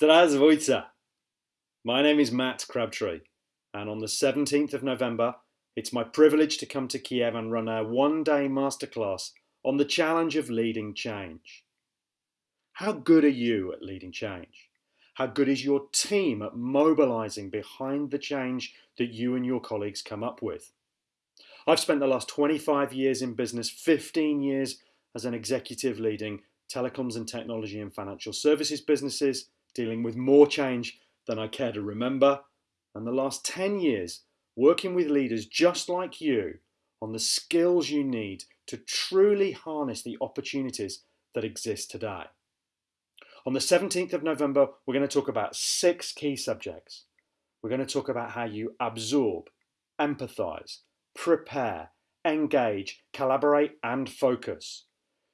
Zdravstvuyte. My name is Matt Crabtree, and on the 17th of November, it's my privilege to come to Kiev and run a one day masterclass on the challenge of leading change. How good are you at leading change? How good is your team at mobilizing behind the change that you and your colleagues come up with? I've spent the last 25 years in business, 15 years as an executive leading telecoms and technology and financial services businesses, dealing with more change than I care to remember, and the last 10 years working with leaders just like you on the skills you need to truly harness the opportunities that exist today. On the 17th of November, we're going to talk about six key subjects. We're going to talk about how you absorb, empathize, prepare, engage, collaborate, and focus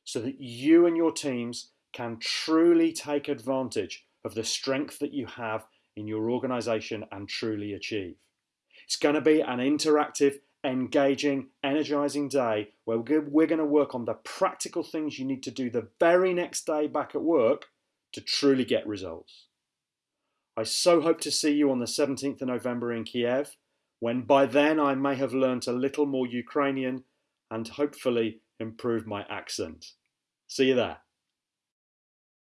so that you and your teams can truly take advantage of the strength that you have in your organization and truly achieve. It's going to be an interactive, engaging, energizing day where we're going to work on the practical things you need to do the very next day back at work to truly get results. I so hope to see you on the 17th of November in Kiev, when by then I may have learnt a little more Ukrainian and hopefully improved my accent. See you there.